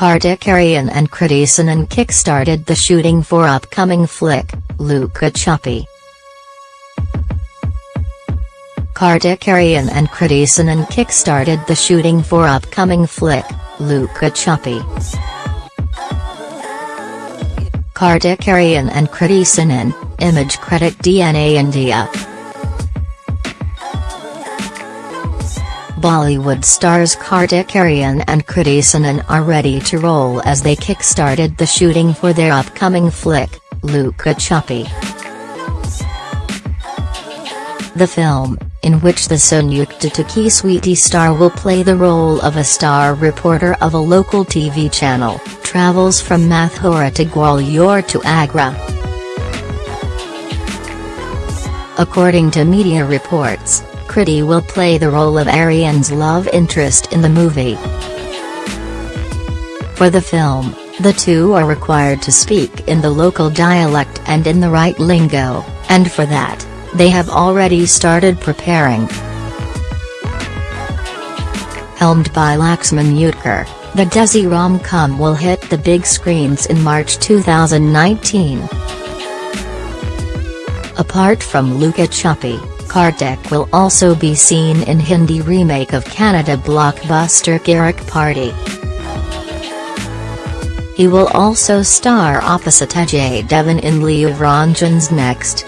Kartik Aaryan and Sanon kick-started the shooting for upcoming flick, Luka Chuppi. Kartik Aaryan and Sanon kick-started the shooting for upcoming flick, Luka Chuppi. Kartik Aaryan and Sanon, Image Credit DNA India. Bollywood stars Kartik Aaryan and Kriti Sanon are ready to roll as they kick-started the shooting for their upcoming flick, Luka Chuppi. The film, in which the Sonu Ke Titu Ki Sweety star will play the role of a star reporter of a local TV channel, travels from Mathura to Gwalior to Agra. According to media reports, Kriti will play the role of Aaryan's love interest in the movie. For the film, the two are required to speak in the local dialect and in the right lingo, and for that, they have already started preparing. Helmed by Laxman Utekar, the Desi rom-com will hit the big screens in March 2019. Apart from Luka Chuppi, Kartik will also be seen in Hindi remake of Kannada blockbuster Kirik Party. He will also star opposite Ajay Devgn in Luv Ranjan's next